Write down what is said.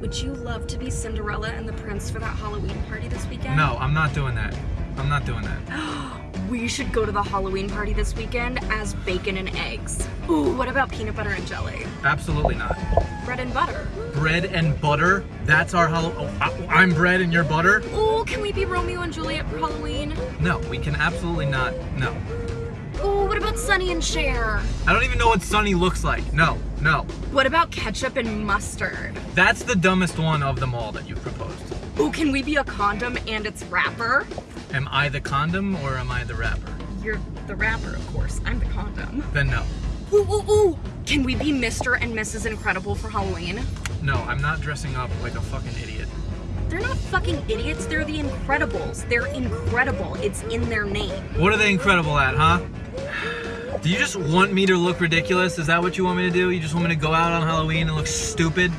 Would you love to be Cinderella and the Prince for that Halloween party this weekend? No, I'm not doing that. I'm not doing that. We should go to the Halloween party this weekend as bacon and eggs. Ooh, what about peanut butter and jelly? Absolutely not. Bread and butter. Bread and butter? That's our Halloween. Oh, I'm bread and you're butter? Ooh, can we be Romeo and Juliet for Halloween? No, we can absolutely not. No. Ooh, what about Sonny and Cher? I don't even know what Sonny looks like. No, no. What about ketchup and mustard? That's the dumbest one of them all that you proposed. Oh, can we be a condom and its wrapper? Am I the condom or am I the wrapper? You're the wrapper, of course. I'm the condom. Then no. Ooh, ooh, ooh! Can we be Mr. and Mrs. Incredible for Halloween? No, I'm not dressing up like a fucking idiot. They're not fucking idiots, they're the Incredibles. They're incredible. It's in their name. What are they incredible at, huh? Do you just want me to look ridiculous? Is that what you want me to do? You just want me to go out on Halloween and look stupid?